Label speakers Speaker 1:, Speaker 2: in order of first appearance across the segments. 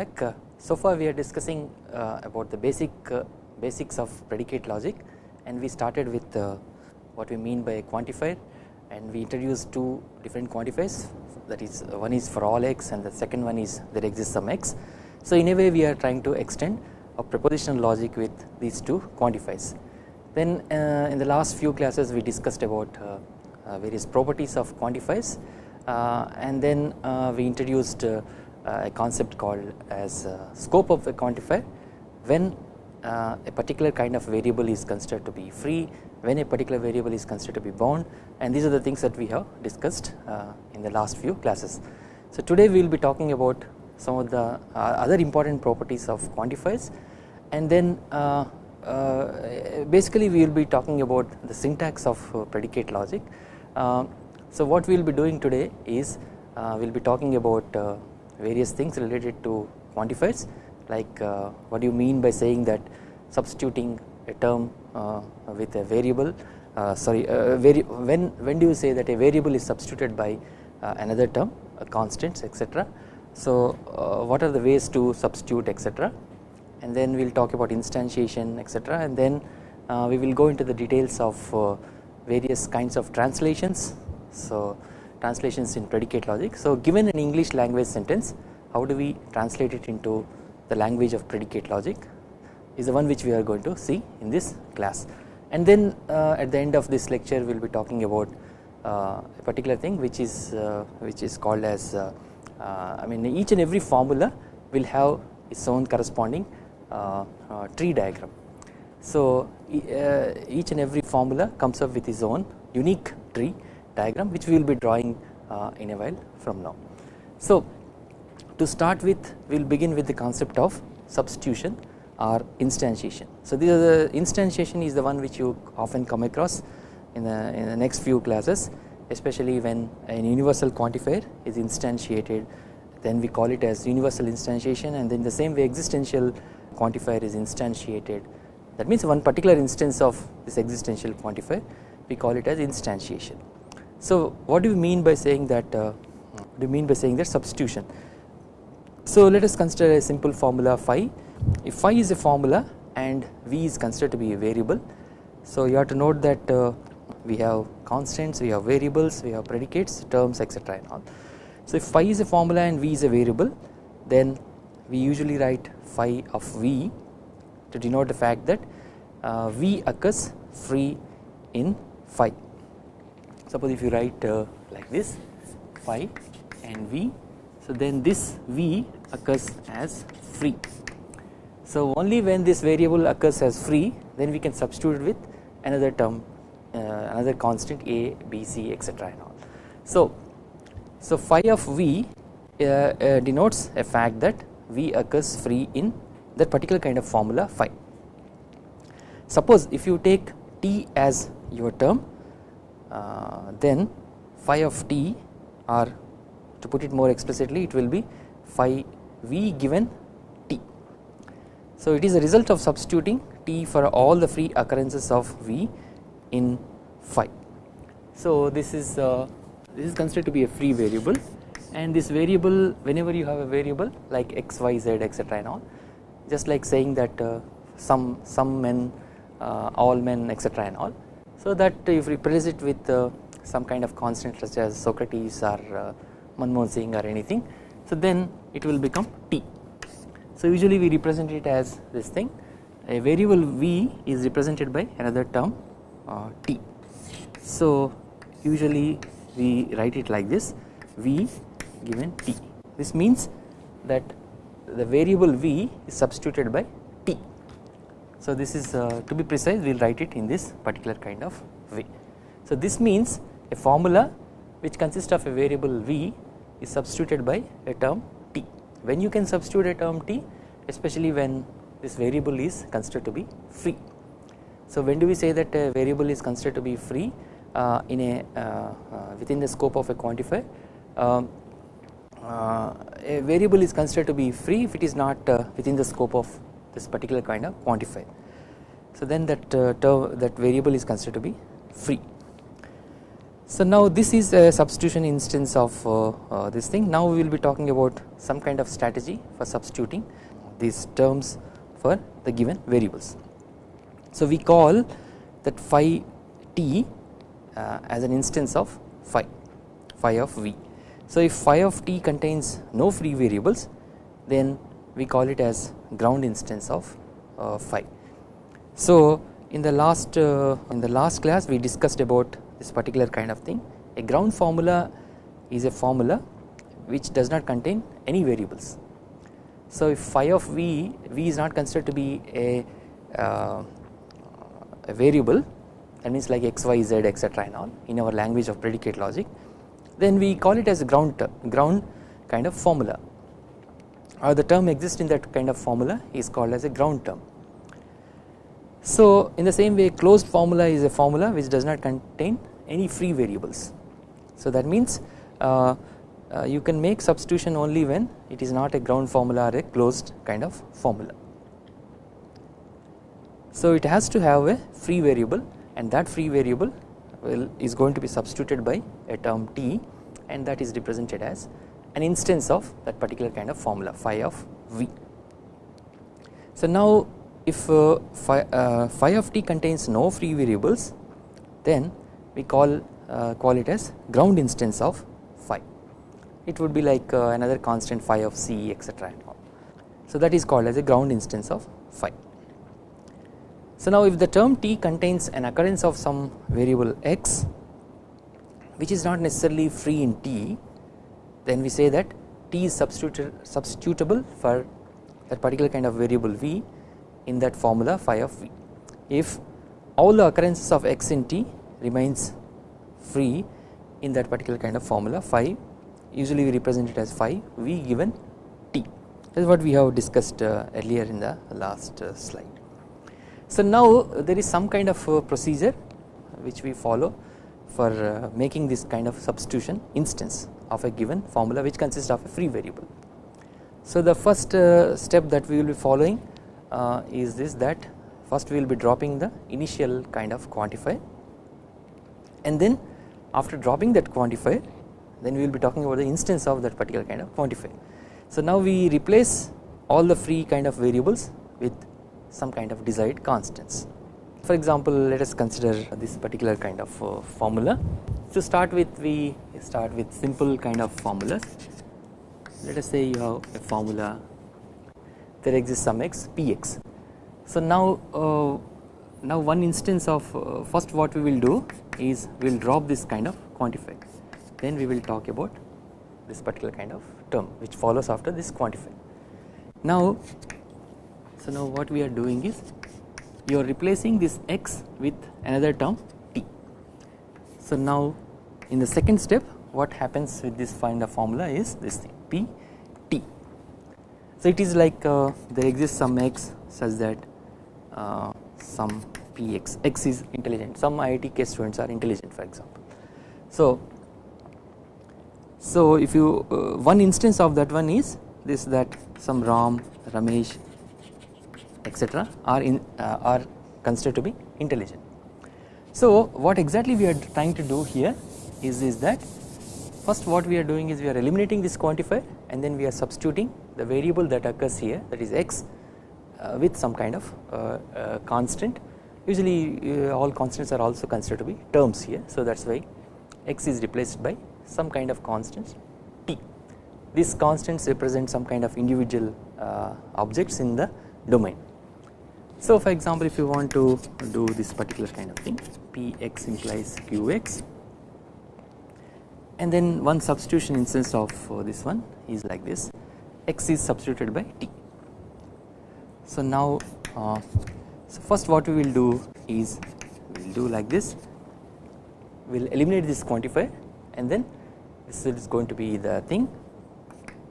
Speaker 1: back. Uh, so far we are discussing uh, about the basic uh, basics of predicate logic and we started with uh, what we mean by a quantifier and we introduced two different quantifiers that is uh, one is for all x and the second one is there exists some x. So in a way we are trying to extend a propositional logic with these two quantifiers. Then uh, in the last few classes we discussed about various properties of quantifiers and then we introduced uh, a concept called as uh, scope of a quantifier when uh, a particular kind of variable is considered to be free when a particular variable is considered to be bound and these are the things that we have discussed in the last few classes. So today we will be talking about some of the other important properties of quantifiers and then uh, uh, basically we will be talking about the syntax of uh, predicate logic. so what we will be doing today is we will be talking about various things related to quantifiers like uh, what do you mean by saying that substituting a term uh, with a variable uh, sorry uh, uh, vari when when do you say that a variable is substituted by uh, another term a constants etc so what are the ways to substitute etc and then we will talk about instantiation etc and then we will go into the details of various kinds of translations. So translations in predicate logic. So given an English language sentence how do we translate it into the language of predicate logic is the one which we are going to see in this class and then uh, at the end of this lecture we will be talking about uh, a particular thing which is uh, which is called as uh, uh, I mean each and every formula will have its own corresponding uh, tree diagram. So each and every formula comes up with its own unique tree diagram which we will be drawing uh, in a while from now. So to start with we will begin with the concept of substitution or instantiation. So the instantiation is the one which you often come across in the, in the next few classes especially when an universal quantifier is instantiated then we call it as universal instantiation and then the same way existential quantifier is instantiated that means one particular instance of this existential quantifier we call it as instantiation. So what do you mean by saying that uh, do you mean by saying that substitution? So let us consider a simple formula phi. If phi is a formula and v is considered to be a variable so you have to note that uh, we have constants we have variables we have predicates terms etc and all. So if phi is a formula and v is a variable then we usually write phi of v to denote the fact that uh, v occurs free in phi suppose if you write uh, like this phi and v so then this v occurs as free. So only when this variable occurs as free then we can substitute with another term uh, another constant a b c etc and all. So so phi of v uh, uh, denotes a fact that v occurs free in that particular kind of formula phi. Suppose if you take t as your term then phi of t or to put it more explicitly it will be phi v given t. So it is a result of substituting t for all the free occurrences of v in phi. So this is uh, this is considered to be a free variable and this variable whenever you have a variable like x y z etc and all just like saying that uh, some some men uh, all men etc and all so that if we replace it with uh, some kind of constant such as Socrates or uh, Manmohan Singh or anything so then it will become t. So usually we represent it as this thing a variable v is represented by another term uh, t. So usually we write it like this v given t this means that the variable v is substituted by so this is uh, to be precise we will write it in this particular kind of way. So this means a formula which consists of a variable v is substituted by a term t. When you can substitute a term t especially when this variable is considered to be free. So when do we say that a variable is considered to be free uh, in a uh, uh within the scope of a quantifier um, uh, a variable is considered to be free if it is not uh, within the scope of this particular kind of quantifier. So then that uh, term that variable is considered to be free. So now this is a substitution instance of uh, uh, this thing now we will be talking about some kind of strategy for substituting these terms for the given variables. So we call that phi t uh, as an instance of phi phi of v. So if phi of t contains no free variables then we call it as ground instance of uh, phi. So in the last uh, in the last class we discussed about this particular kind of thing a ground formula is a formula which does not contain any variables. So if phi of v, v is not considered to be a, uh, a variable that means like x, y, z etc and all in our language of predicate logic then we call it as a ground ground kind of formula or the term exists in that kind of formula is called as a ground term. So in the same way closed formula is a formula which does not contain any free variables. So that means uh, uh, you can make substitution only when it is not a ground formula or a closed kind of formula. So it has to have a free variable and that free variable will is going to be substituted by a term t and that is represented as an instance of that particular kind of formula phi of v. So now if uh, phi, uh, phi of t contains no free variables then we call uh, call it as ground instance of phi. It would be like uh, another constant phi of c etc so that is called as a ground instance of phi. So now if the term t contains an occurrence of some variable x which is not necessarily free in t then we say that t is substitutable for that particular kind of variable v in that formula phi of v. If all the occurrences of x in t remains free in that particular kind of formula phi usually we represent it as phi v given t that is what we have discussed uh, earlier in the last uh, slide. So now there is some kind of uh, procedure which we follow for making this kind of substitution instance of a given formula which consists of a free variable. So the first uh, step that we will be following uh, is this that first we will be dropping the initial kind of quantifier and then after dropping that quantifier then we will be talking about the instance of that particular kind of quantifier. So now we replace all the free kind of variables with some kind of desired constants. For example let us consider this particular kind of uh, formula. To start with we start with simple kind of formulas. Let us say you have a formula there exists some x px. So now uh, now one instance of uh, first what we will do is we will drop this kind of quantifier then we will talk about this particular kind of term which follows after this quantifier. Now so now what we are doing is you are replacing this x with another term t. So now in the second step what happens with this find a formula is this thing p t. So it is like uh, there exists some x such that uh, some p x x is intelligent some IIT case students are intelligent for example. So so if you uh, one instance of that one is this that some Ram Ramesh etc are in uh, are considered to be intelligent. So what exactly we are trying to do here is is that first what we are doing is we are eliminating this quantifier and then we are substituting the variable that occurs here that is x uh, with some kind of uh, uh, constant usually uh, all constants are also considered to be terms here so that is why x is replaced by some kind of constants t. These constants represent some kind of individual uh, objects in the domain. So for example if you want to do this particular kind of thing Px implies Qx and then one substitution instance of uh, this one is like this. X is substituted by t. So now uh, so first what we will do is we will do like this. We will eliminate this quantifier and then this is going to be the thing.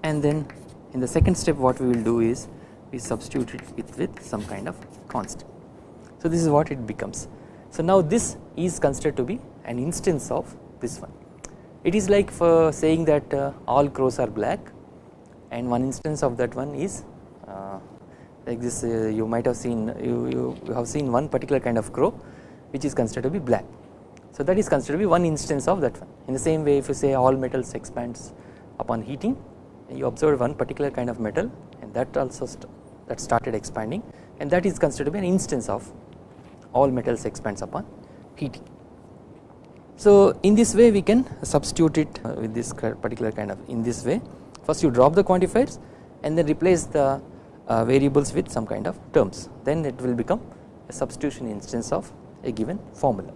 Speaker 1: And then in the second step what we will do is we substitute it with, some kind of constant. So this is what it becomes. So now this is considered to be an instance of this one. It is like for saying that uh, all crows are black and one instance of that one is uh, like this uh, you might have seen you, you have seen one particular kind of crow which is considered to be black. So that is considered to be one instance of that one in the same way if you say all metals expands upon heating you observe one particular kind of metal and that also st that started expanding and that is considered to be an instance of all metals expands upon heating. So in this way we can substitute it uh, with this particular kind of in this way first you drop the quantifiers and then replace the uh, variables with some kind of terms then it will become a substitution instance of a given formula.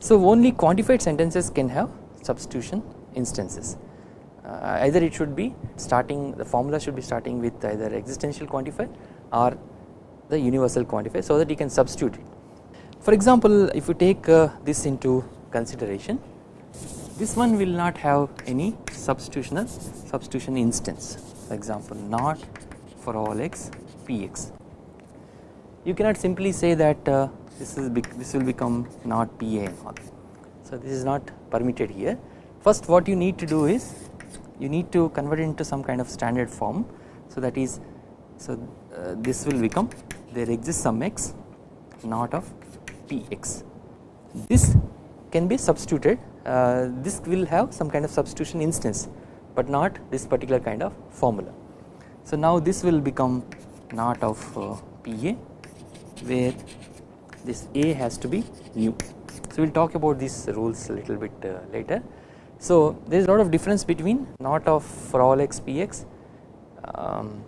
Speaker 1: So only quantified sentences can have substitution instances either it should be starting the formula should be starting with either existential quantifier or the universal quantifier so that you can substitute it. For example if you take uh, this into consideration this one will not have any substitutional substitution instance. For example not for all x px. You cannot simply say that uh, this is this will become not pa and all. So this is not permitted here. First what you need to do is you need to convert it into some kind of standard form so that is so uh, this will become there exists some x not of px this can be substituted uh, this will have some kind of substitution instance but not this particular kind of formula. So now this will become not of uh, PA where this A has to be new. So we will talk about these rules a little bit uh, later. So there is a lot of difference between not of for all x px um,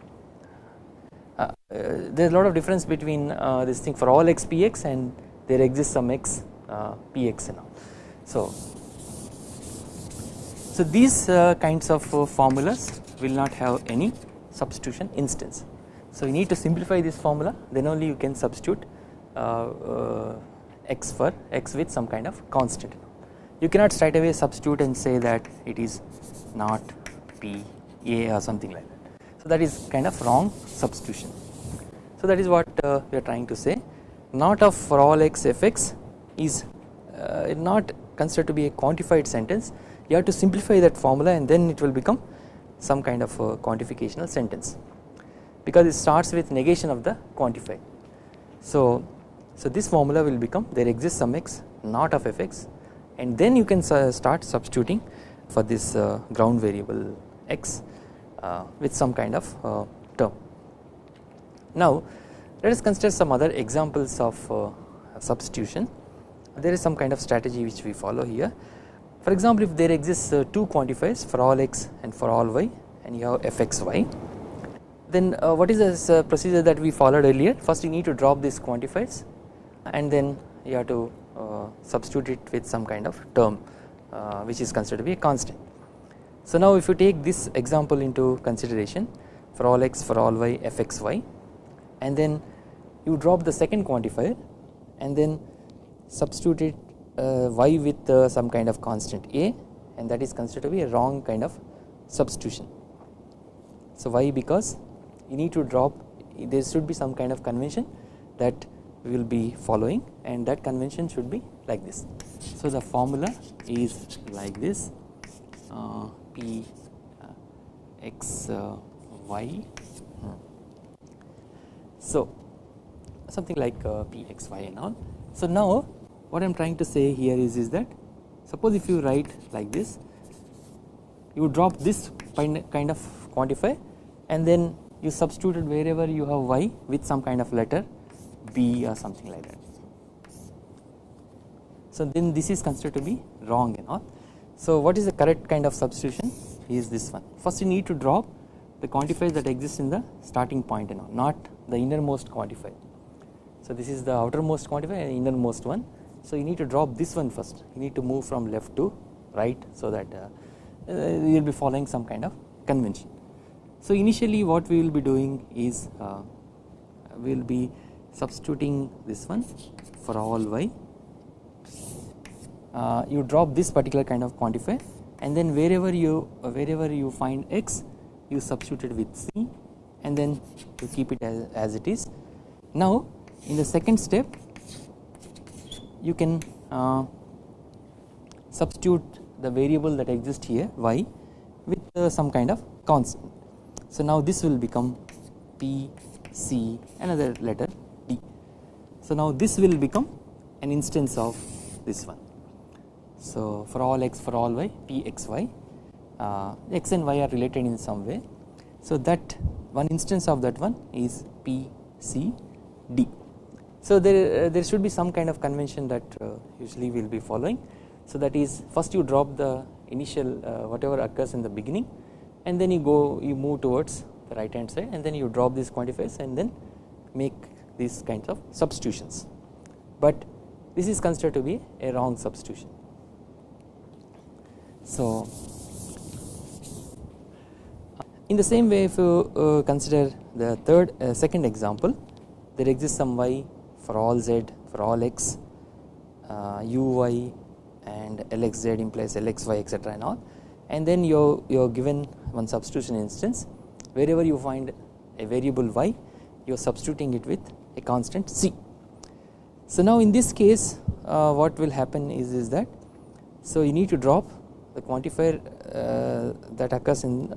Speaker 1: uh, uh, there is a lot of difference between uh, this thing for all x px and there exists some x px and all. So, so these uh, kinds of uh, formulas will not have any substitution instance. So you need to simplify this formula then only you can substitute uh, uh x for x with some kind of constant. You cannot straight away substitute and say that it is not p a or something like that. So that is kind of wrong substitution. So that is what uh, we are trying to say not of for all x f x is uh, not considered to be a quantified sentence you have to simplify that formula and then it will become some kind of quantificational sentence because it starts with negation of the quantifier. So, so this formula will become there exists some x not of fx and then you can start substituting for this uh, ground variable x uh, with some kind of uh, term. Now let us consider some other examples of substitution there is some kind of strategy which we follow here. For example, if there exists two quantifiers for all x and for all y and you have fxy then what is this uh, procedure that we followed earlier first you need to drop these quantifiers and then you have to substitute it with some kind of term uh, which is considered to be a constant. So now if you take this example into consideration for all x for all y fxy and then you drop the second quantifier and then substitute uh, y with uh, some kind of constant a and that is considered to be a wrong kind of substitution. So why because you need to drop there should be some kind of convention that we will be following and that convention should be like this. So the formula is like this uh, p uh, x uh, y so something like uh, p x y and all. So now what I am trying to say here is, is that suppose if you write like this you drop this kind of quantifier and then you substitute it wherever you have y with some kind of letter b or something like that. So then this is considered to be wrong and all. So what is the correct kind of substitution is this one first you need to drop the quantifiers that exist in the starting point and all not the innermost quantifier. So this is the outermost quantifier and innermost one so you need to drop this one first you need to move from left to right so that uh, uh, you will be following some kind of convention. So initially what we will be doing is uh, we will be substituting this one for all y uh, you drop this particular kind of quantifier and then wherever you uh, wherever you find x you substitute it with c and then you keep it as, as it is. Now in the second step you can uh, substitute the variable that exists here y with uh, some kind of constant. So now this will become p c another letter. So now this will become an instance of this one. So for all x for all y p x y uh, x and y are related in some way. So that one instance of that one is p c d. So there uh, there should be some kind of convention that uh, usually we will be following. So that is first you drop the initial uh, whatever occurs in the beginning and then you go you move towards the right hand side and then you drop these quantifiers and then make these kinds of substitutions. But this is considered to be a wrong substitution. So in the same way if you uh, consider the third uh, second example there exists some y for all z for all x uh, uy and lxz implies lxy etc and all and then you you are given one substitution instance wherever you find a variable y you are substituting it with a constant c. So now in this case uh, what will happen is, is that so you need to drop the quantifier uh, that occurs in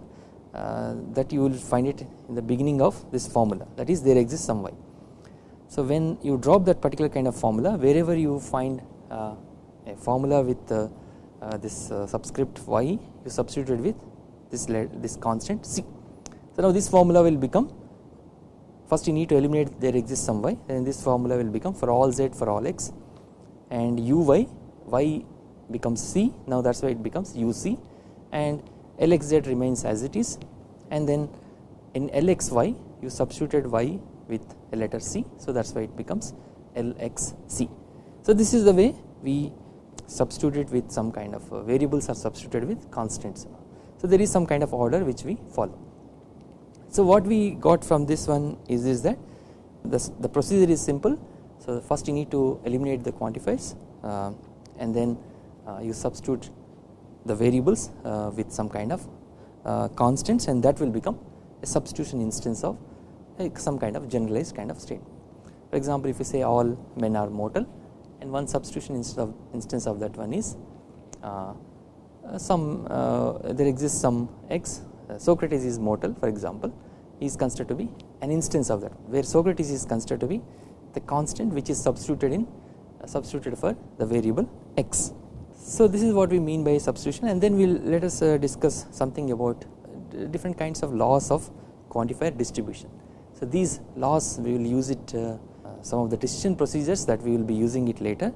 Speaker 1: uh, that you will find it in the beginning of this formula that is there exists some y. So when you drop that particular kind of formula wherever you find uh, a formula with uh, uh, this subscript y you substitute it with this this constant c. So now this formula will become first you need to eliminate there exists some y then this formula will become for all z for all x and uy y becomes c now that is why it becomes uc and lxz remains as it is and then in lxy you substituted y with a letter c so that is why it becomes lxc. So this is the way we substitute it with some kind of uh, variables are substituted with constants. So there is some kind of order which we follow. So what we got from this one is, is that the, the procedure is simple. So first you need to eliminate the quantifiers uh, and then uh, you substitute the variables uh, with some kind of uh, constants and that will become a substitution instance of like some kind of generalized kind of state. For example, if you say all men are mortal and one substitution instance of, instance of that one is uh, some there exists some x Socrates is mortal for example is considered to be an instance of that where Socrates is considered to be the constant which is substituted in uh, substituted for the variable x. So this is what we mean by substitution and then we will let us uh, discuss something about uh, different kinds of laws of quantifier distribution. So these laws we will use it uh, some of the decision procedures that we will be using it later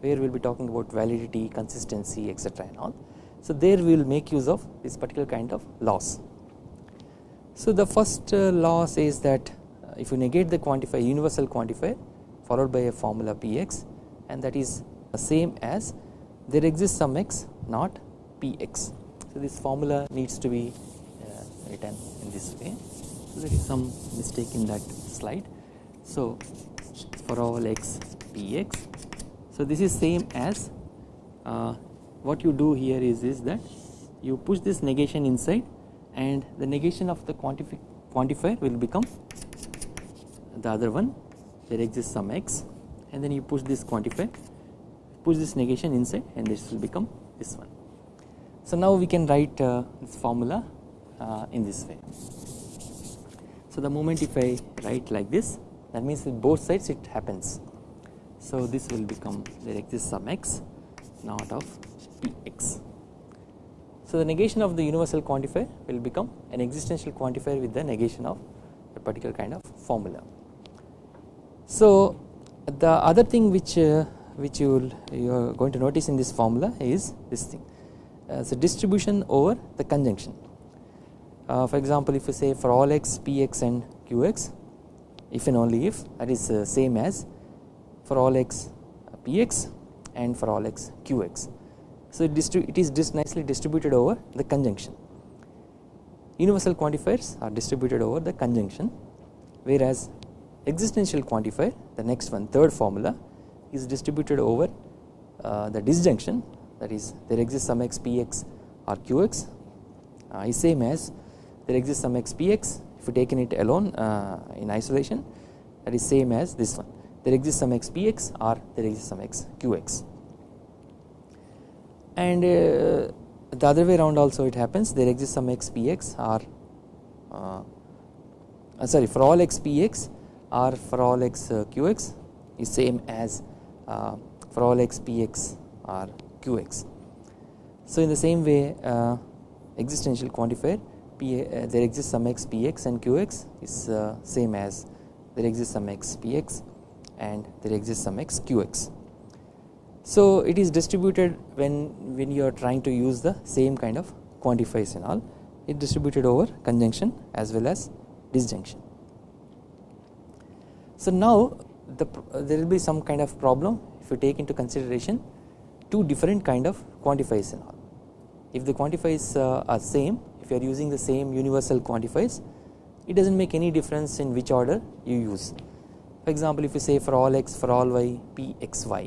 Speaker 1: where we will be talking about validity, consistency etc and all. So there we will make use of this particular kind of laws. So the first uh, law says that uh, if you negate the quantifier universal quantifier followed by a formula px and that is the same as there exists some x not px. So this formula needs to be uh, written in this way. So there is some mistake in that slide. So for all x px. So this is same as uh, what you do here is, is that you push this negation inside and the negation of the quantifier will become the other one there exists some x and then you push this quantifier push this negation inside and this will become this one. So now we can write uh, this formula uh, in this way. So the moment if I write like this that means in both sides it happens. So this will become there exists some x not of px. So the negation of the universal quantifier will become an existential quantifier with the negation of a particular kind of formula. So the other thing which uh, which you you are going to notice in this formula is this thing uh, a distribution over the conjunction. Uh, for example, if you say for all x px and qx if and only if that is uh, same as for all x px and for all x qx so it, it is just nicely distributed over the conjunction. Universal quantifiers are distributed over the conjunction whereas existential quantifier the next one third formula is distributed over uh, the disjunction that is there exists some x px or qx uh, is same as there exists some x px if you taken it alone uh, in isolation that is same as this one. There exists some x px or there exists some x qx and uh, the other way around also it happens there exists some x px or uh, uh, sorry for all x px or for all x qx is same as for all x px or qx. So in the same way existential quantifier P, uh, there exists some x px and qx is uh, same as there exists some x px and there exists some x qx. So it is distributed when when you are trying to use the same kind of quantifiers and all it distributed over conjunction as well as disjunction. So now the, there will be some kind of problem if you take into consideration two different kind of quantifiers and all. If the quantifiers uh, are same if you are using the same universal quantifiers it does not make any difference in which order you use. For example if you say for all x for all y p x y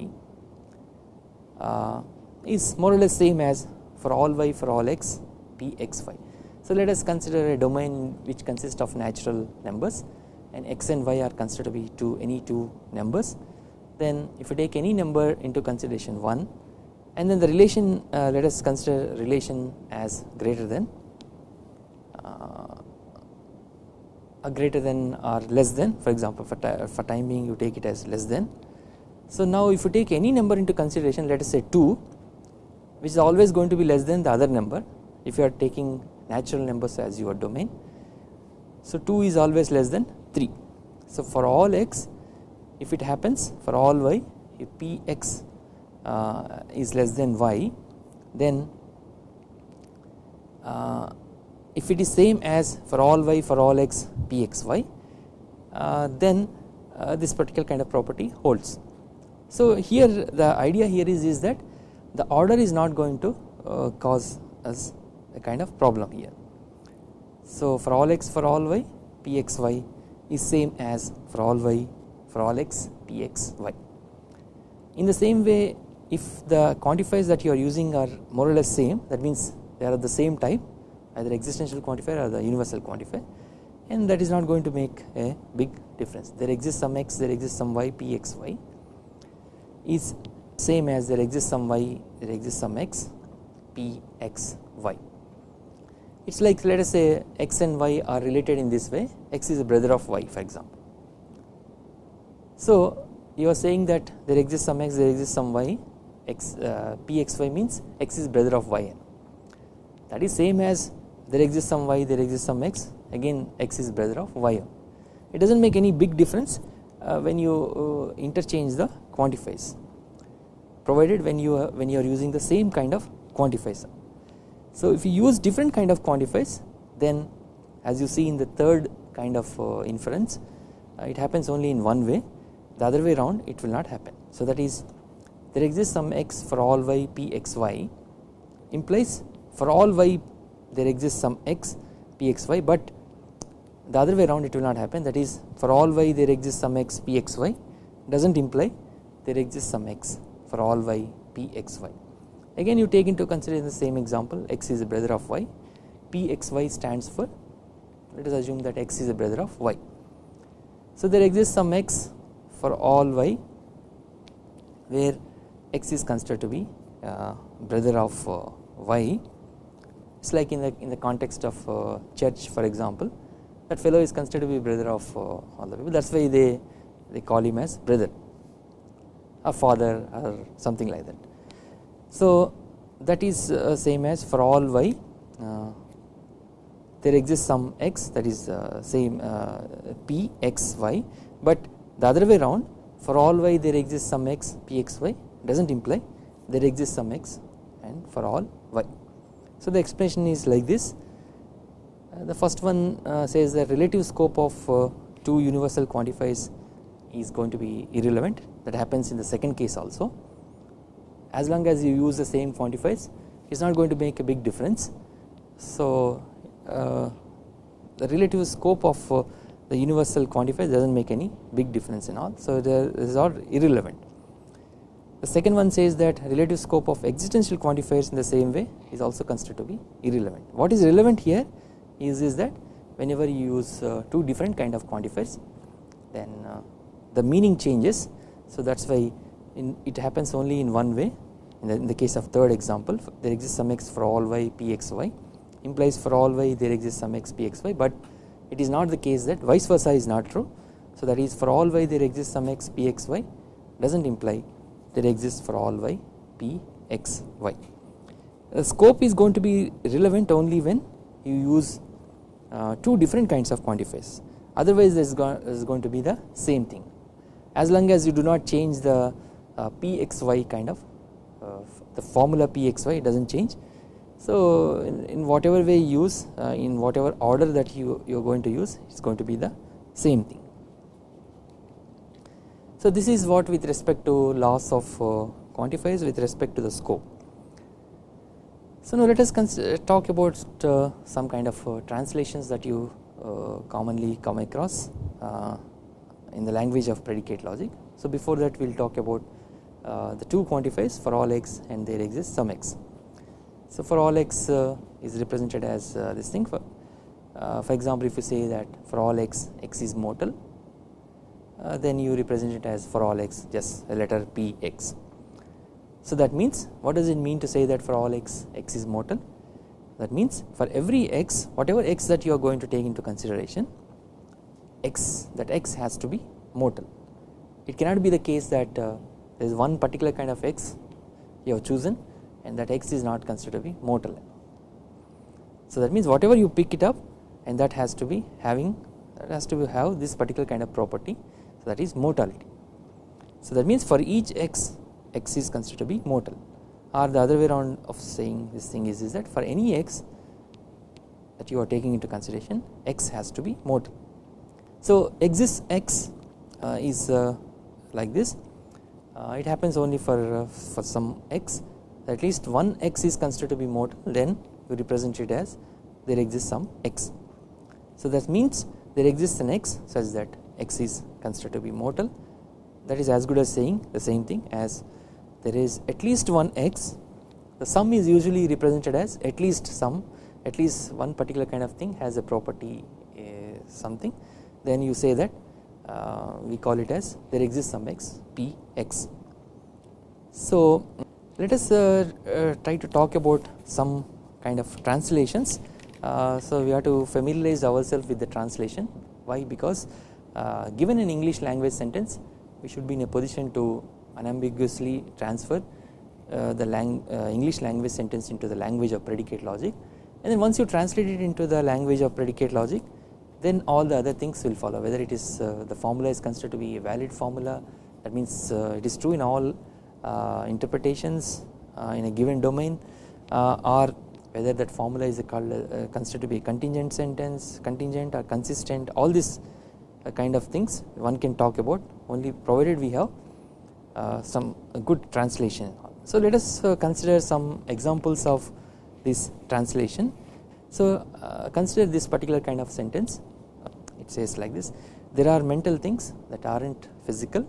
Speaker 1: is more or less same as for all y for all x p x y. So let us consider a domain which consists of natural numbers and x and y are considered to be two any two numbers then if you take any number into consideration 1 and then the relation uh, let us consider relation as greater than uh, greater than or less than for example for, for time being you take it as less than. So now if you take any number into consideration let us say 2 which is always going to be less than the other number if you are taking natural numbers as your domain. So 2 is always less than 3. So for all x if it happens for all y if px uh, is less than y then uh, if it is same as for all y for all x pxy uh, then uh, this particular kind of property holds. So here the idea here is, is that the order is not going to uh, cause us a kind of problem here. So for all x for all y pxy is same as for all y for all x pxy. In the same way if the quantifiers that you are using are more or less same that means they are the same type either existential quantifier or the universal quantifier and that is not going to make a big difference. There exists some x, there exists some y, p x y is same as there exists some y, there exists some x, p x y. It is like let us say x and y are related in this way, x is a brother of y for example. So you are saying that there exists some x, there exists some y, x uh, p x y means x is brother of y. That is same as there exists some y there exists some x. Again x is brother of y. It does not make any big difference when you uh, interchange the quantifiers provided when you uh, when you are using the same kind of quantifiers. So if you use different kind of quantifiers then as you see in the third kind of uh, inference uh, it happens only in one way the other way around it will not happen. So that is there exists some x for all y p x y implies for all y there exists some x pxy but the other way around it will not happen. That is for all y there exists some x pxy does not imply there exists some x for all y pxy. Again you take into consideration the same example. X is a brother of y. Pxy stands for let us assume that x is a brother of y. So there exists some x for all y where x is considered to be uh, brother of uh, y. It is like in the in the context of uh, church for example that fellow is considered to be brother of uh, all the people. That is why they they call him as brother a father or something like that. So that is uh, same as for all y. Uh, there exists some x that is same p x y. But the other way round for all y there exists some x p x y. Does not imply there exists some x and for all y. So the explanation is like this the first one uh, says the relative scope of uh, two universal quantifiers is going to be irrelevant that happens in the second case also as long as you use the same quantifiers it is not going to make a big difference. So uh, the relative scope of uh, the universal quantifiers does not make any big difference in all so is all irrelevant. The second one says that relative scope of existential quantifiers in the same way is also considered to be irrelevant. What is relevant here is, is that whenever you use uh, two different kind of quantifiers then uh, the meaning changes. So that is why it happens only in one way in the, in the, case of third example there exists some x for all y p x y implies for all y there exists some x p x y but it is not the case that vice versa is not true. So that is for all y there exists some x p x y does not imply there exists for all y p x y. The scope is going to be relevant only when you use uh, two different kinds of quantifiers otherwise there is, go is going to be the same thing as long as you do not change the uh, pxy kind of uh, the formula pxy does not change. So in, in, whatever way you use uh, in whatever order that you, you are going to use it is going to be the same thing. So this is what with respect to loss of quantifiers with respect to the scope. So now let us talk about uh, some kind of uh, translations that you uh, commonly come across uh, in the language of predicate logic. So before that we will talk about uh, the two quantifiers for all x and there exists some x. So for all x is represented as this thing for for example if you say that for all x x is mortal uh, then you represent it as for all x just a letter p x. So that means what does it mean to say that for all x x is mortal that means for every x whatever x that you are going to take into consideration x that x has to be mortal. It cannot be the case that uh, there is one particular kind of x you have chosen and that x is not considered to be mortal. So that means whatever you pick it up and that has to be having that has to be have this particular kind of property so that is mortality. So that means for each x x is considered to be mortal or the other way around of saying this thing is, is that for any x that you are taking into consideration x has to be mortal. So exists x uh, is uh, like this uh, it happens only for, uh, for some x at least one x is considered to be mortal then you represent it as there exists some x. So that means there exists an x such that x is considered to be mortal that is as good as saying the same thing as there is at least one x. The some is usually represented as at least some. At least one particular kind of thing has a property uh, something. Then you say that uh, we call it as there exists some x p x. So let us uh, uh try to talk about some kind of translations. Uh, so we have to familiarize ourselves with the translation. Why? Because uh, given an English language sentence we should be in a position to unambiguously transfer uh, the lang uh, English language sentence into the language of predicate logic. And then once you translate it into the language of predicate logic then all the other things will follow. Whether it is uh, the formula is considered to be a valid formula that means uh, it is true in all uh, interpretations uh, in a given domain or whether that formula is called considered to be a contingent sentence contingent or consistent all this kind of things one can talk about. Only provided we have uh, some good translation. So let us uh, consider some examples of this translation. So uh, consider this particular kind of sentence it says like this there are mental things that are not physical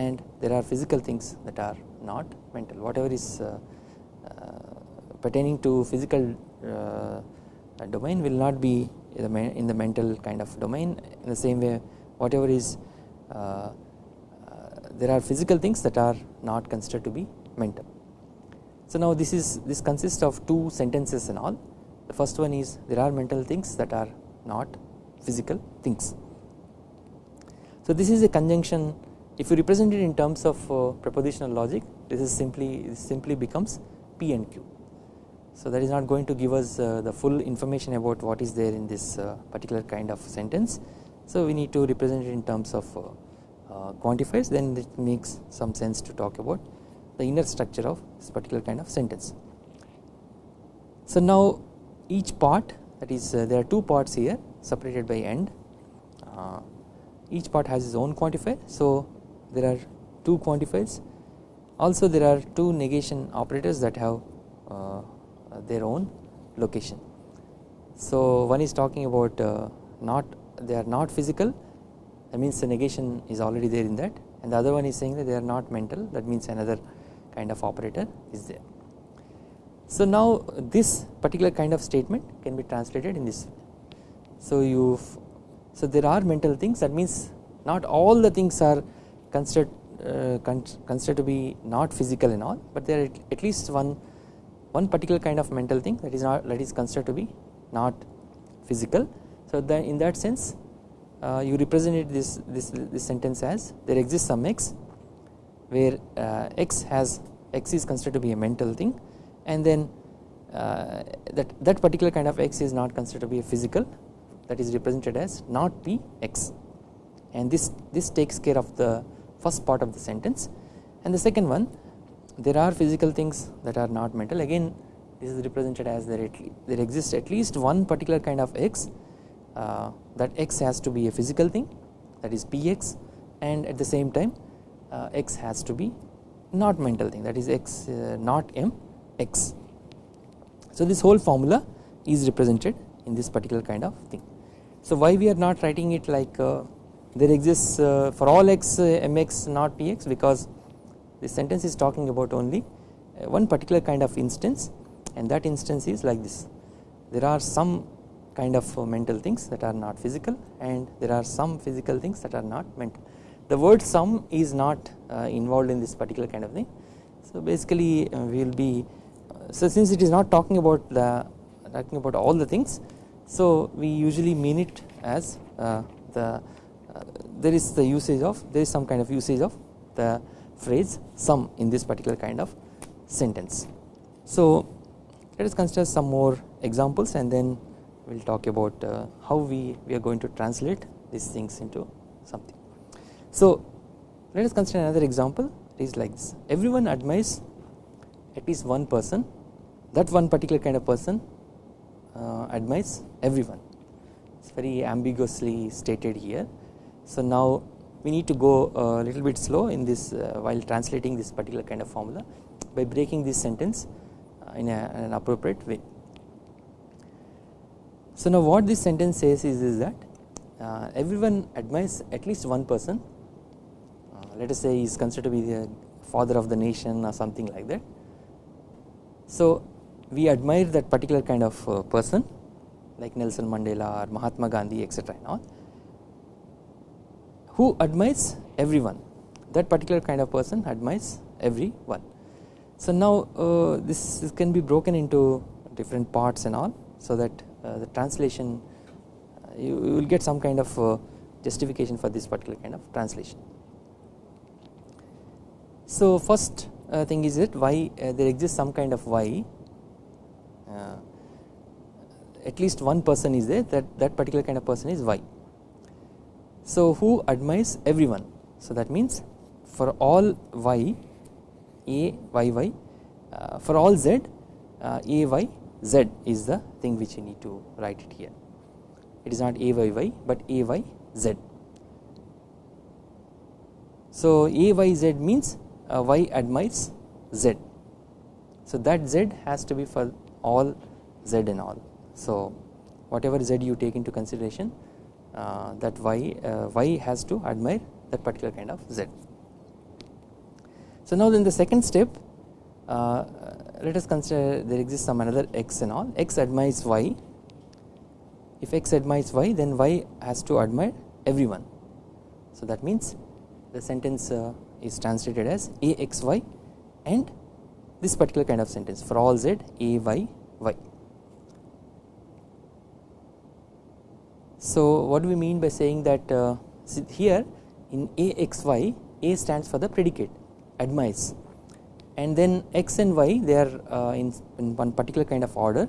Speaker 1: and there are physical things that are not mental whatever is uh, uh, pertaining to physical uh, domain will not be in the mental kind of domain in the same way whatever is there are physical things that are not considered to be mental. So now this is this consists of two sentences and all the first one is there are mental things that are not physical things. So this is a conjunction if you represent it in terms of uh, propositional logic this is simply this simply becomes P and Q. So that is not going to give us uh, the full information about what is there in this uh, particular kind of sentence. So we need to represent it in terms of uh, quantifiers then it makes some sense to talk about the inner structure of this particular kind of sentence. So now each part that is uh, there are two parts here separated by end uh, each part has its own quantifier so there are two quantifiers also there are two negation operators that have uh, their own location. So one is talking about uh, not they are not physical that means the negation is already there in that and the other one is saying that they are not mental that means another kind of operator is there. So now this particular kind of statement can be translated in this. So you so there are mental things that means not all the things are considered uh, considered to be not physical and all but there are at least one one particular kind of mental thing that is not that is considered to be not physical. So then in that sense uh, you represented this, this, this sentence as there exists some x where uh, x has x is considered to be a mental thing and then uh, that that particular kind of x is not considered to be a physical that is represented as not px and this this takes care of the first part of the sentence. And the second one there are physical things that are not mental. Again this is represented as there, there exists at least one particular kind of x uh, that x has to be a physical thing that is px and at the same time uh, x has to be not mental thing that is x uh, not m x. So this whole formula is represented in this particular kind of thing. So why we are not writing it like uh, there exists uh, for all x uh, mx not px because this sentence is talking about only one particular kind of instance and that instance is like this there are some kind of uh, mental things that are not physical and there are some physical things that are not mental. The word some is not uh, involved in this particular kind of thing. So basically uh, we will be so since it is not talking about the talking about all the things so we usually mean it as the there is the usage of there is some kind of usage of the phrase some in this particular kind of sentence. So let us consider some more examples and then we will talk about uh, how we, we are going to translate these things into something. So let us consider another example it is like this everyone admires at least one person that one particular kind of person uh, admires everyone it is very ambiguously stated here. So now we need to go a little bit slow in this uh, while translating this particular kind of formula by breaking this sentence in, a, in an appropriate way. So now what this sentence says is, is that uh, everyone admires at least one person. Uh, let us say he is considered to be the father of the nation or something like that. So we admire that particular kind of uh, person like Nelson Mandela or Mahatma Gandhi etc and all who admires everyone. That particular kind of person admires everyone. So now uh, this can be broken into different parts and all so that the translation uh, you, you, will get some kind of uh, justification for this particular kind of translation. So first uh, thing is that why uh, there exists some kind of why at least one person is there that that particular kind of person is y. So who admires everyone so that means for all y a y y uh, for all z uh, a y z is the thing which you need to write it here it is not a y y but a y z. So a y z means uh, y admires z so that z has to be for all z and all so whatever z you take into consideration uh, that y uh, y has to admire that particular kind of z. So now in the second step uh, let us consider there exists some another x and all. X admires y. If x admires y then y has to admire everyone. So that means the sentence uh, is translated as a x y and this particular kind of sentence for all z a y y. So what do we mean by saying that uh, here in a x y a stands for the predicate admires and then x and y they are uh, in, in, one particular kind of order.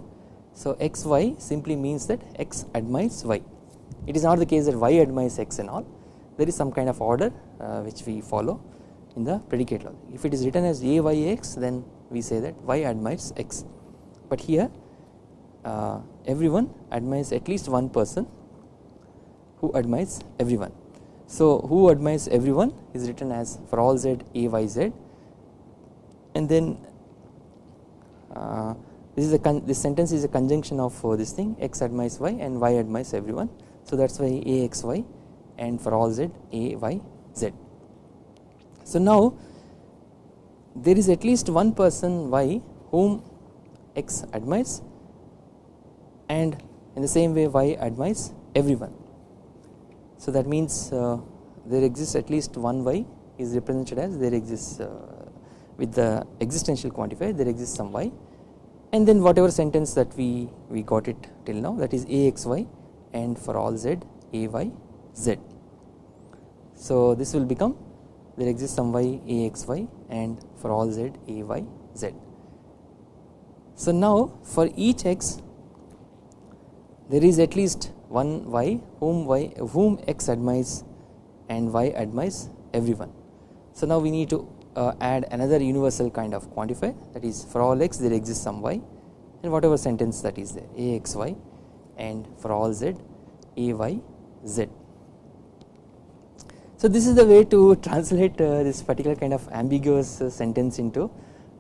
Speaker 1: So x y simply means that x admires y. It is not the case that y admires x and all. There is some kind of order uh, which we follow in the predicate logic. If it is written as a y x then we say that y admires x. But here uh, everyone admires at least one person who admires everyone. So who admires everyone is written as for all z a y z and then uh, this is a this sentence is a conjunction of uh, this thing x admires y and y admires everyone. So that is why a x y and for all z a y z. So now there is at least one person y whom x admires and in the same way y admires everyone so that means uh, there exists at least one y is represented as there exists uh, with the existential quantifier there exists some y and then whatever sentence that we we got it till now that is axy and for all z ay z. So this will become there exists some y a x y and for all z a y z. So now for each x there is at least one y whom y whom x admires and y admires everyone. So now we need to uh, add another universal kind of quantifier that is for all x there exists some y and whatever sentence that is there a x y and for all z a y z. So this is the way to translate uh, this particular kind of ambiguous uh, sentence into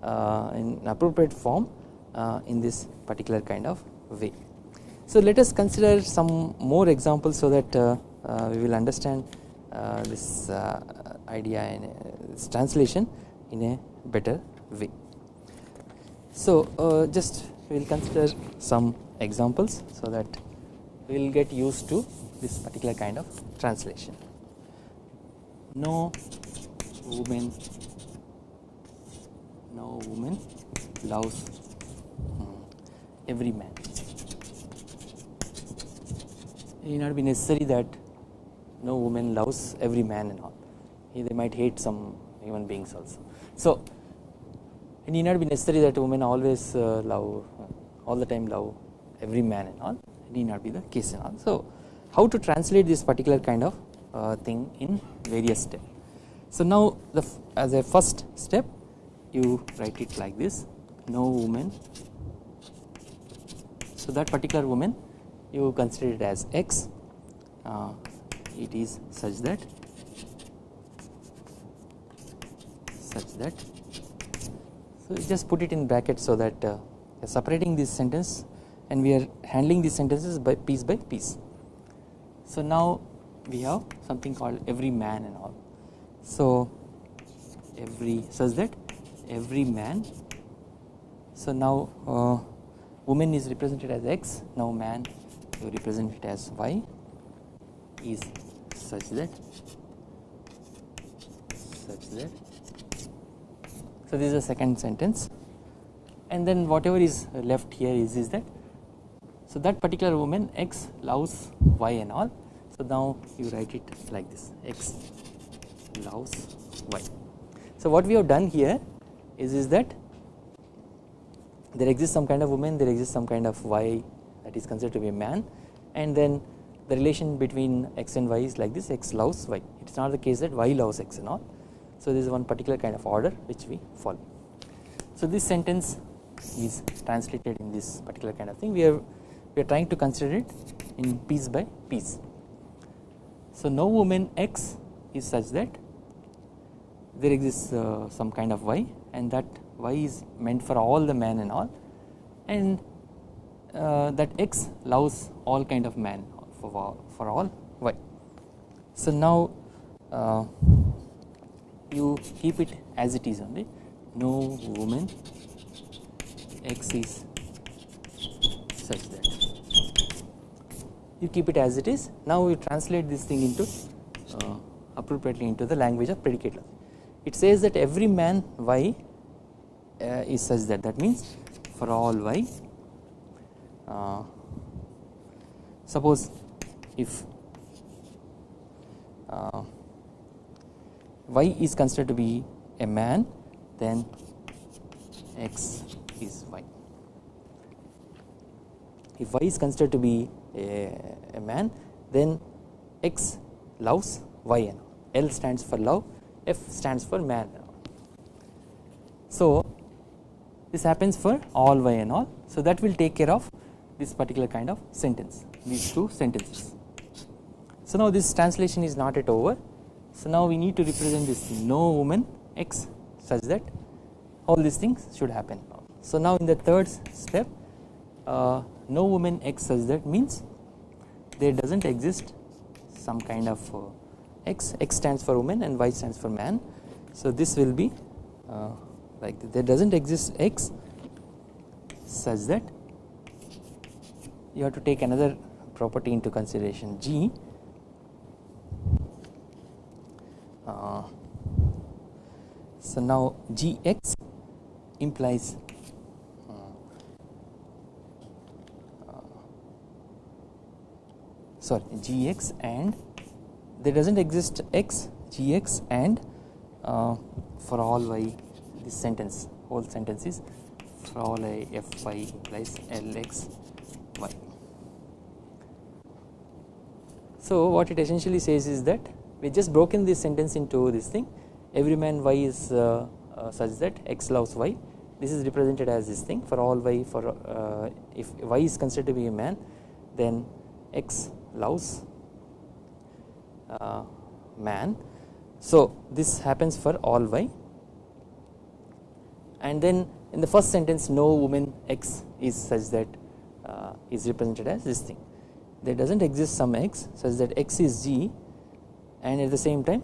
Speaker 1: uh, in appropriate form uh, in this particular kind of way. So let us consider some more examples so that uh, we will understand this idea and this translation in a better way. So just we will consider some examples so that we will get used to this particular kind of translation. No woman, no woman loves hmm, every man. It need not be necessary that no woman loves every man and all. They might hate some human beings also. So it need not be necessary that women always uh, love all the time love every man and all it need not be the case and all. So how to translate this particular kind of uh, thing in various steps. So now the as a first step you write it like this no woman so that particular woman you consider it as x uh, it is such that such that so just put it in brackets so that uh, separating this sentence and we are handling these sentences by piece by piece. So now we have something called every man and all. So every such that every man. So now uh, woman is represented as x. Now man you represent it as y is such that such that. So this is the second sentence. And then whatever is left here is, is that. So that particular woman x loves y and all. So now you write it like this. X loves y. So what we have done here is, is that there exists some kind of woman there exists some kind of y that is considered to be a man. And then the relation between x and y is like this x loves y. It is not the case that y loves x and all. So this is one particular kind of order which we follow. So this sentence is translated in this particular kind of thing we are we are trying to consider it in piece by piece. So no woman x is such that there exists uh, some kind of y and that y is meant for all the men and all and uh, that x loves all kind of man for, for all y. So now uh, you keep it as it is only. No woman x is such that. You keep it as it is. Now we translate this thing into uh, appropriately into the language of predicate logic. It says that every man y uh, is such that. That means for all y uh, suppose if uh, y is considered to be a man then x is y. If y is considered to be a, a man then x loves y and L stands for love F stands for man so this happens for all y and all so that will take care of this particular kind of sentence these two sentences. So now this translation is not yet over so now we need to represent this no woman x such that all these things should happen. So now in the third step uh, no woman x such that means there does not exist some kind of uh, x, x stands for woman and y stands for man. So this will be uh, like there does not exist x such that you have to take another property into consideration g uh, so now gx implies sorry gx and there does not exist x gx and uh, for all y this sentence whole sentence is for all i f y implies lx y. So what it essentially says is that we just broken this sentence into this thing. Every man y is uh, uh, such that x loves y. This is represented as this thing. For all y for uh, if y is considered to be a man then x loves uh, man. So this happens for all y. And then in the first sentence no woman x is such that uh, is represented as this thing. There does not exist some x such that x is g and at the same time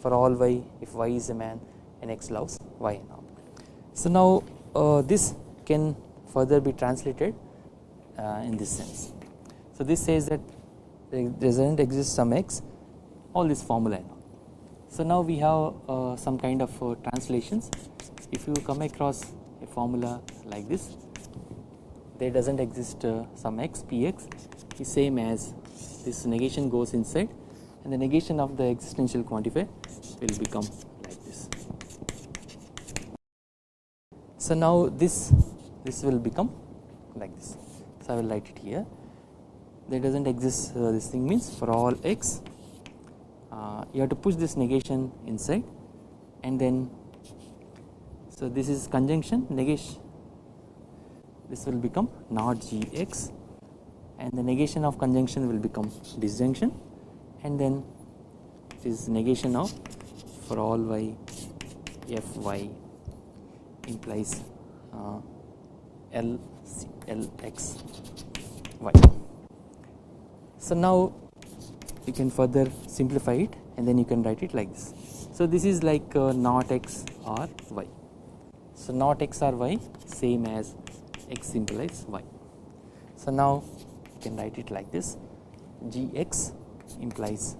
Speaker 1: for all y if y is a man and x loves y now. So now uh, this can further be translated uh, in this sense. So this says that there does not exist some x all this formula now. So now we have uh, some kind of uh, translations if you come across a formula like this there does not exist uh, some x px is same as this negation goes inside and the negation of the existential quantifier will become like this. So now this this will become like this. So I will write it here. There does not exist uh, this thing means for all x uh, you have to push this negation inside and then so this is conjunction negation. This will become not gx and the negation of conjunction will become disjunction and then this is negation of for all y f y implies uh, L, L x y. So now you can further simplify it and then you can write it like this. So this is like uh, not x or y. So not x or y same as x implies y. So now you can write it like this gx implies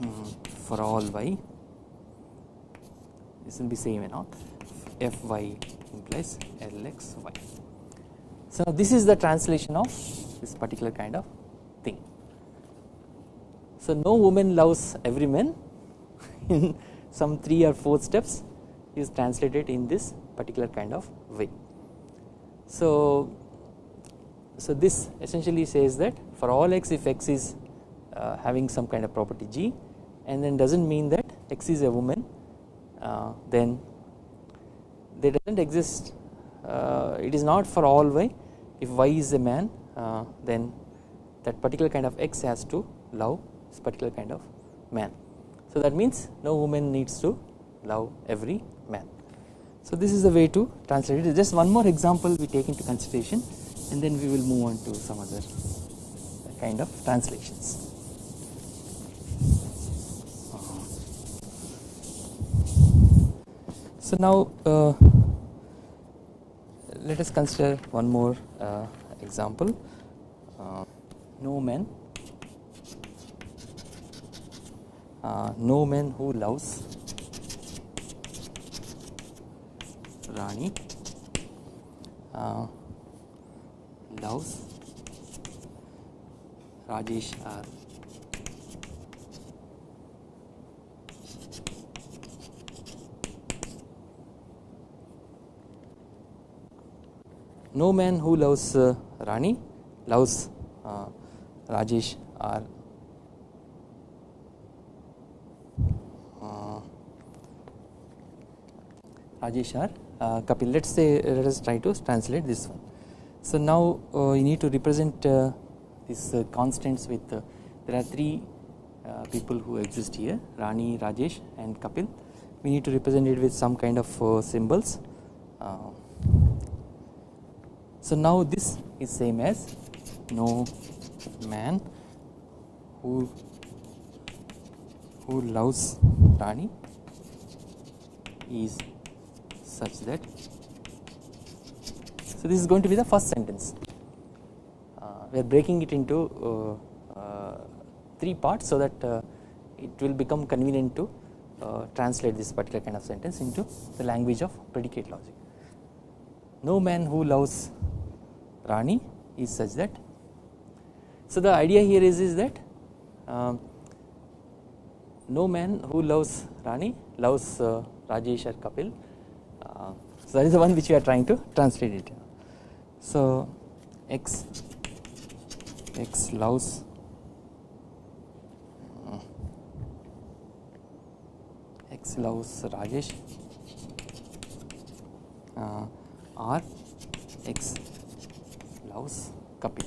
Speaker 1: um, for all y this will be same and all fy implies lxy. So this is the translation of this particular kind of thing. So no woman loves every man in some 3 or 4 steps is translated in this particular kind of way. So, so this essentially says that for all x if x is having some kind of property g and then does not mean that x is a woman uh, then there does not exist uh, it is not for all y if y is a man uh, then that particular kind of x has to love this particular kind of man. So that means no woman needs to love every man. So this is the way to translate it just one more example we take into consideration and then we will move on to some other kind of translations. So now uh, let us consider one more uh, example uh, no man uh, no man who loves Rani uh, loves Rajesh R. No man who loves uh, Rani loves uh, Rajesh or uh, Rajesh or uh, Kapil. Let us say let us try to translate this one. So now uh, you need to represent uh, these uh, constants with there are three people who exist here Rani, Rajesh and Kapil. We need to represent it with some kind of symbols. So now this is same as no man who who loves Rani is such that so this is going to be the first sentence uh, we are breaking it into uh, uh, three parts so that uh, it will become convenient to uh, translate this particular kind of sentence into the language of predicate logic. No man who loves Rani is such that so the idea here is, is that um, no man who loves Rani loves uh, Rajesh or Kapil. Uh, so that is the one which we are trying to translate it. So X X loves uh, X loves Rajesh uh, R X loves Kapil.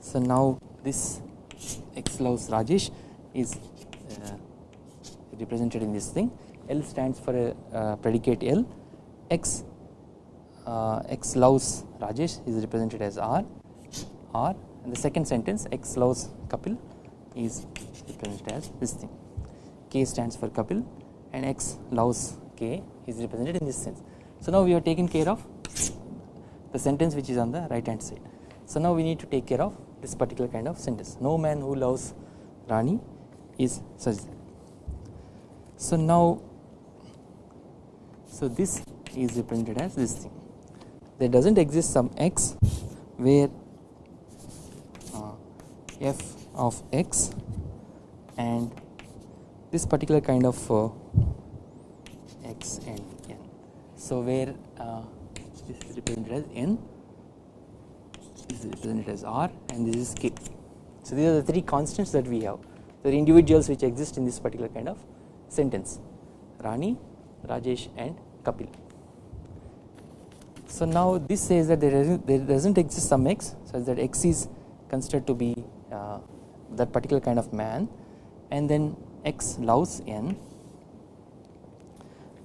Speaker 1: So now this X loves Rajesh is uh, represented in this thing. L stands for a uh, predicate L. X uh, X loves Rajesh is represented as R. R and the second sentence X loves Kapil is represented as this thing. K stands for Kapil and X loves K is represented in this sense. So now we have taken care of the sentence which is on the right hand side. So now we need to take care of this particular kind of sentence. No man who loves Rani is such. that. So now, so this is represented as this thing. There does not exist some x where uh, f of x and this particular kind of uh, x and n. So where uh, this is represented as n, this is represented as r and this is k. So these are the three constants that we have, the individuals which exist in this particular kind of sentence, Rani, Rajesh and Kapil. So now this says that there doesn't, there doesn't exist some x such that x is considered to be uh, that particular kind of man and then x loves n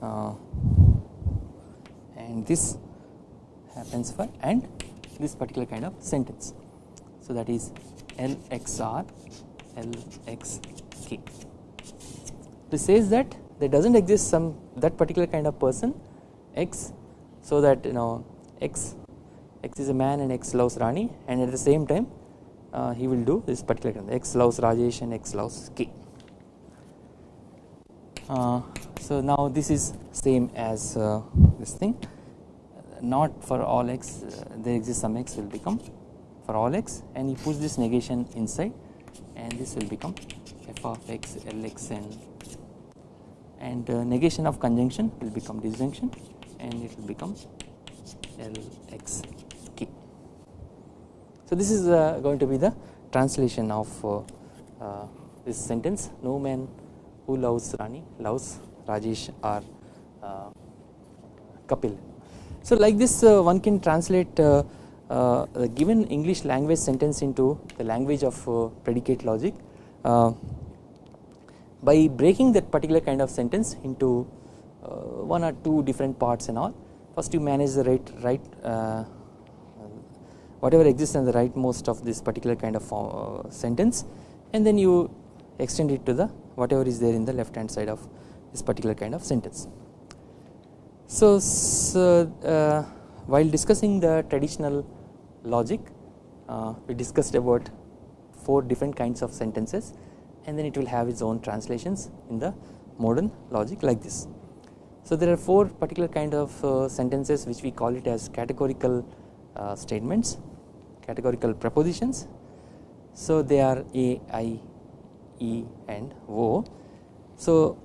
Speaker 1: uh, and this happens for and this particular kind of sentence. So that is LXR LXK. This says that there does not exist some that particular kind of person X so that you know X X is a man and X loves Rani and at the same time uh, he will do this particular kind of X loves Rajesh and X loves K. Uh, so now this is same as uh, this thing. Not for all x uh, there exists some x will become for all x and you push this negation inside and this will become f of x lxn and uh, negation of conjunction will become disjunction and it will become lxk. So this is uh, going to be the translation of uh, this sentence. No man who loves Rani loves Rajesh or uh, Kapil. So like this uh, one can translate uh, uh, the given English language sentence into the language of uh, predicate logic uh, by breaking that particular kind of sentence into one or two different parts and all. First you manage the right right whatever exists in the rightmost of this particular kind of sentence and then you extend it to the whatever is there in the left hand side of this particular kind of sentence. So, so uh, while discussing the traditional logic uh, we discussed about four different kinds of sentences and then it will have its own translations in the modern logic like this. So there are four particular kind of uh, sentences which we call it as categorical uh, statements categorical propositions. So they are A, I, E and O. So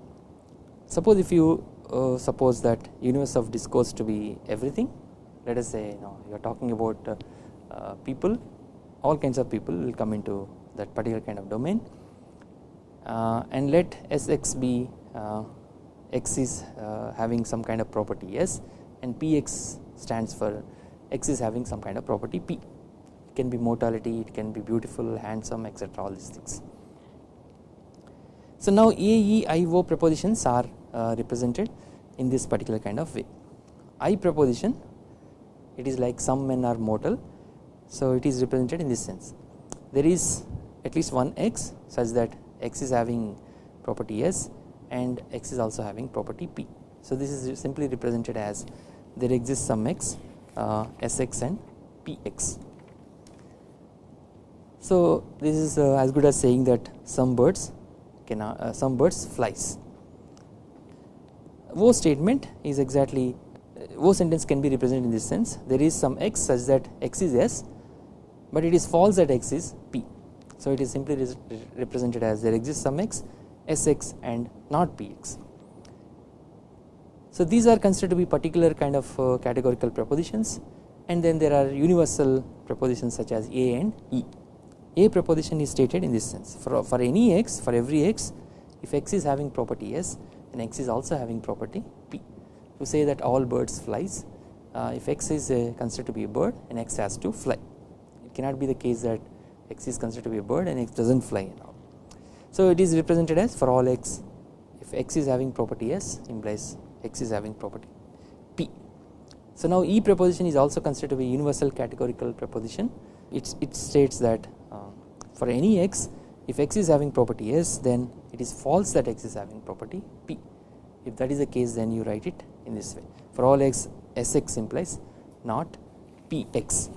Speaker 1: suppose if you uh, suppose that universe of discourse to be everything let us say you know you are talking about uh, uh, people all kinds of people will come into that particular kind of domain uh, and let Sx be uh, x is uh, having some kind of property S and Px stands for x is having some kind of property P it can be mortality it can be beautiful handsome etc all these things. So now A, E, I, O propositions are uh, represented in this particular kind of way. I proposition it is like some men are mortal so it is represented in this sense. There is at least one x such that x is having property S and x is also having property P. So this is simply represented as there exists some x uh, Sx and Px. So this is uh, as good as saying that some birds can uh, some birds flies O statement is exactly O sentence can be represented in this sense there is some x such that x is S but it is false that x is P So it is simply represented as there exists some x Sx and not Px. So these are considered to be particular kind of uh, categorical propositions and then there are universal propositions such as A and E. A proposition is stated in this sense for, for any x for every x if x is having property S then x is also having property P. To say that all birds flies uh, if x is uh, considered to be a bird and x has to fly it cannot be the case that x is considered to be a bird and x does not fly at all. So it is represented as for all x if x is having property S implies x is having property P. So now E proposition is also considered to be universal categorical proposition it, it states that for any x if x is having property S then it is false that x is having property P if that is the case then you write it in this way for all x Sx implies not Px.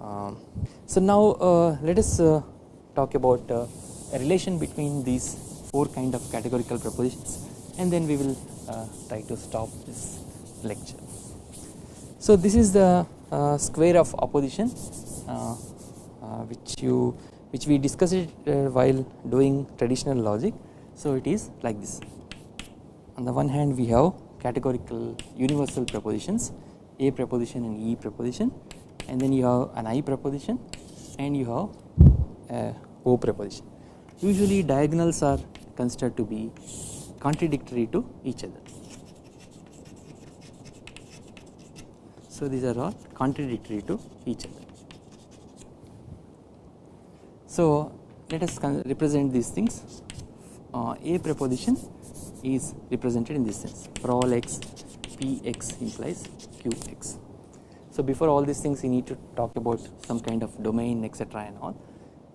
Speaker 1: Um, so now uh, let us uh, talk about uh, a relation between these four kind of categorical propositions and then we will uh, try to stop this lecture. So this is the uh, square of opposition uh, which you which we discussed it uh, while doing traditional logic. So it is like this on the one hand we have categorical universal propositions A proposition and E proposition and then you have an I proposition and you have a O proposition. Usually diagonals are considered to be contradictory to each other. So these are all contradictory to each other. So let us represent these things. Uh, a proposition is represented in this sense for all x px implies qx. So before all these things you need to talk about some kind of domain etc and all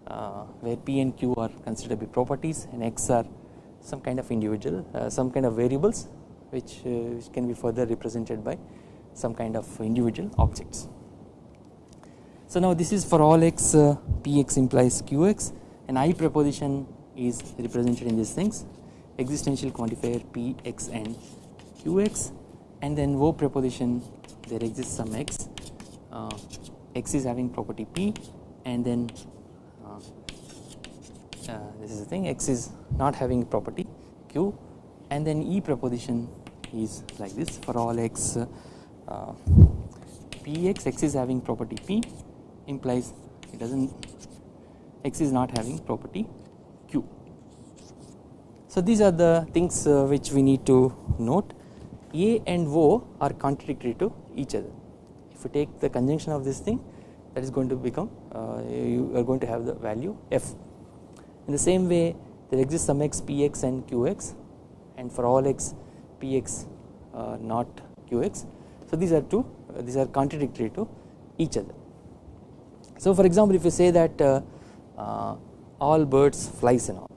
Speaker 1: uh, where p and q are considered to be properties and x are some kind of individual uh, some kind of variables which, uh, which can be further represented by some kind of individual objects. So now this is for all x uh, px implies qx and i proposition is represented in these things. Existential quantifier px and qx and then O proposition there exists some x. Uh, x is having property p and then uh, uh, this is the thing x is not having property q and then E proposition is like this. For all x uh, px x is having property p implies it does not x is not having property q. So these are the things uh, which we need to note A and O are contradictory to each other if you take the conjunction of this thing that is going to become uh, you are going to have the value f in the same way there exists some x px and qx and for all x px uh, not qx. So these are two uh, these are contradictory to each other. So for example if you say that uh, uh, all birds flies and all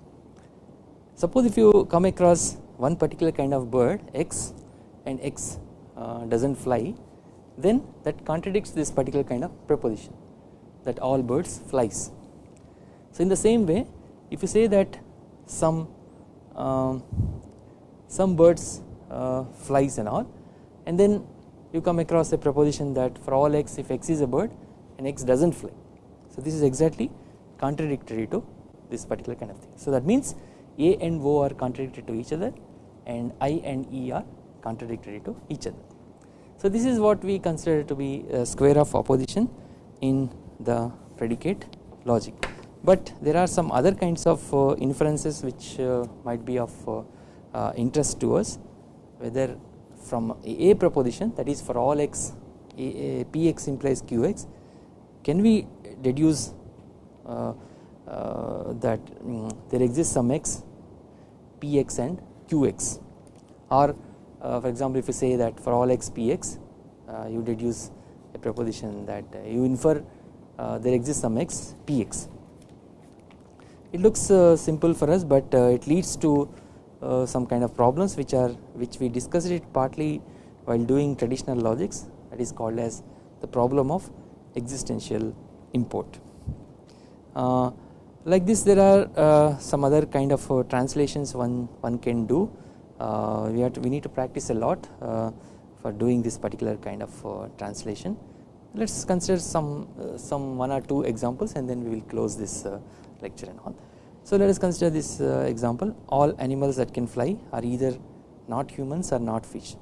Speaker 1: suppose if you come across one particular kind of bird x and x uh, does not fly then that contradicts this particular kind of proposition that all birds flies. So in the same way if you say that some um, some birds uh, flies and all and then you come across a proposition that for all x if x is a bird and x does not fly. So this is exactly contradictory to this particular kind of thing. So that means A and O are contradictory to each other and I and E are contradictory to each other. So this is what we consider to be a square of opposition in the predicate logic but there are some other kinds of uh, inferences which uh, might be of uh, interest to us whether from a proposition that is for all x a, a, px implies qx can we deduce uh, uh, that um, there exists some x px and qx or uh, for example if you say that for all x px you deduce a proposition that you infer there exists some x px it looks uh, simple for us but uh, it leads to uh, some kind of problems which are which we discussed it partly while doing traditional logics that is called as the problem of existential import. like this there are some other kind of translations one one can do we have to, we need to practice a lot for doing this particular kind of translation let us consider some uh, some one or two examples and then we will close this uh, lecture and all. So let us consider this uh, example all animals that can fly are either not humans or not fish.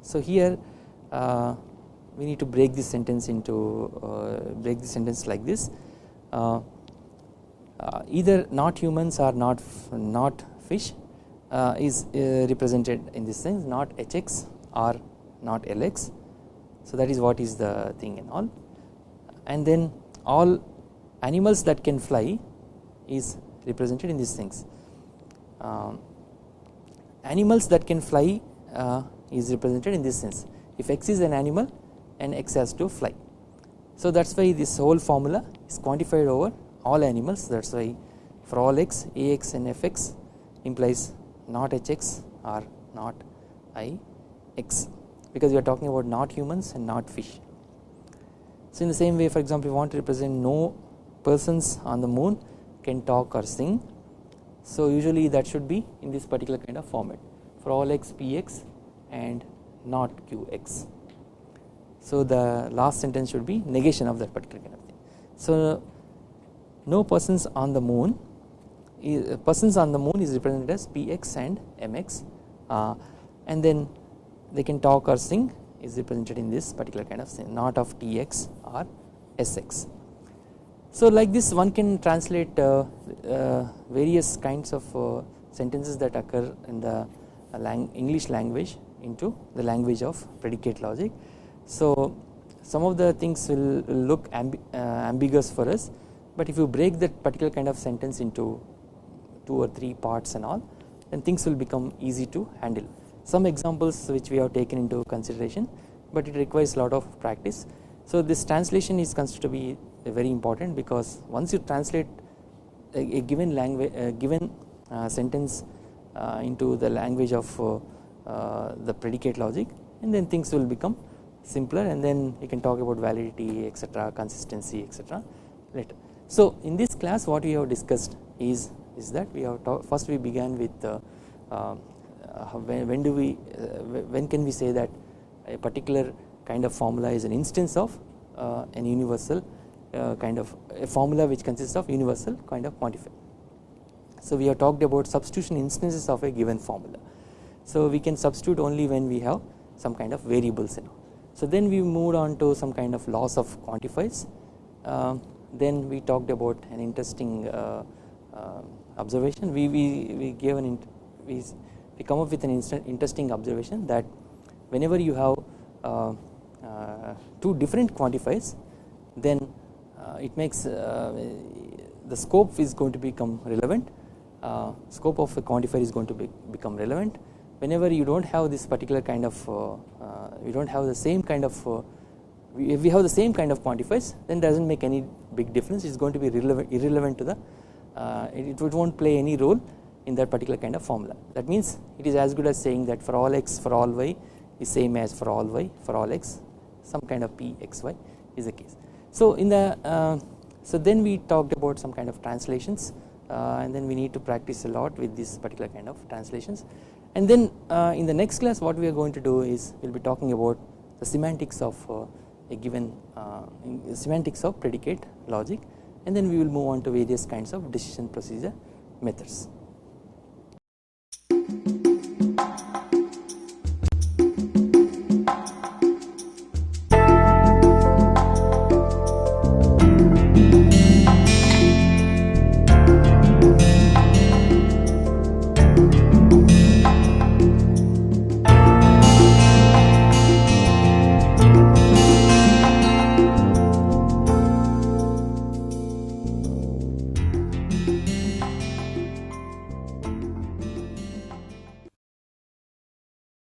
Speaker 1: So here uh, we need to break this sentence into uh, break the sentence like this. Uh, uh, either not humans or not not fish uh, is uh, represented in this sense not hx or not lx so that is what is the thing and all. And then all animals that can fly is represented in these things. Um, animals that can fly uh, is represented in this sense. If x is an animal and x has to fly so that is why this whole formula is quantified over all animals that is why for all x ax and fx implies not hx or not i x because we are talking about not humans and not fish. So in the same way for example we want to represent no persons on the moon can talk or sing so usually that should be in this particular kind of format for all x px and not qx. So the last sentence should be negation of that particular kind of thing. So no persons on the moon persons on the moon is represented as px and mx uh, and then they can talk or sing is represented in this particular kind of thing not of tx or sx. So like this one can translate uh, uh, various kinds of uh, sentences that occur in the uh, lang English language into the language of predicate logic. So some of the things will, look uh, ambiguous for us but if you break that particular kind of sentence into two or three parts and all then things will become easy to handle. Some examples which we have taken into consideration but it requires a lot of practice. So this translation is considered to be very important because once you translate a, a given language a given uh, sentence uh, into the language of uh, uh, the predicate logic and then things will become simpler and then you can talk about validity etc consistency etc later. So in this class what we have discussed is is that we have talk, first we began with uh, uh, when, when, do we uh, when can we say that a particular kind of formula is an instance of uh, an universal uh, kind of a formula which consists of universal kind of quantifier. So we have talked about substitution instances of a given formula. So we can substitute only when we have some kind of variables in. So then we moved on to some kind of laws of quantifiers. Um, then we talked about an interesting uh, uh, observation. We, we, we gave an we, we come up with an interesting observation that whenever you have uh, uh two different quantifiers then uh, it makes uh, the scope is going to become relevant. Scope of a quantifier is going to be, become relevant whenever you do not have this particular kind of you do not have the same kind of if we have the same kind of quantifiers then does not make any big difference. It is going to be irrelevant, irrelevant to the uh, it, it not play any role in that particular kind of formula. That means it is as good as saying that for all x for all y is same as for all y for all x some kind of p x y is the case. So in the uh, so then we talked about some kind of translations uh, and then we need to practice a lot with this particular kind of translations and then uh, in the next class what we are going to do is we will be talking about the semantics of uh, a given uh, semantics of predicate logic and then we will move on to various kinds of decision procedure methods.